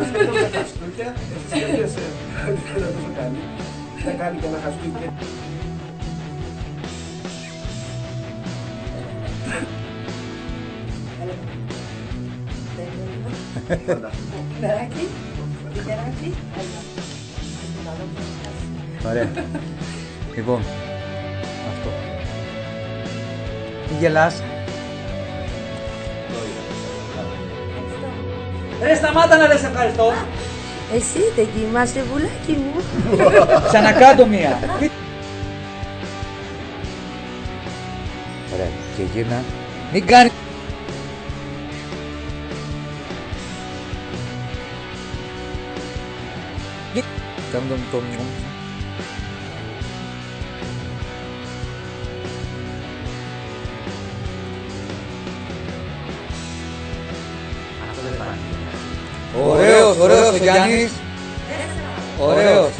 αλήθεια, εσύ σκέφτεσαι ότι δεν είναι τόσο καλή. Θα κάνει και ένα χαστούκι. Μεράκι, λιτεράκι, Ωραία. λοιπόν, αυτό. Τι γελάς; Ρε σταμάτα να λες ευχαριστώ. Εσύ δεν κοιμάσαι βουλάκι μου. Ξανακάτω μία. Ωραία. Και γύρνα. Μην κάνει. Κάνε τον τον Ωραίος, ωραίος ο Γιάννης. Ωραίος.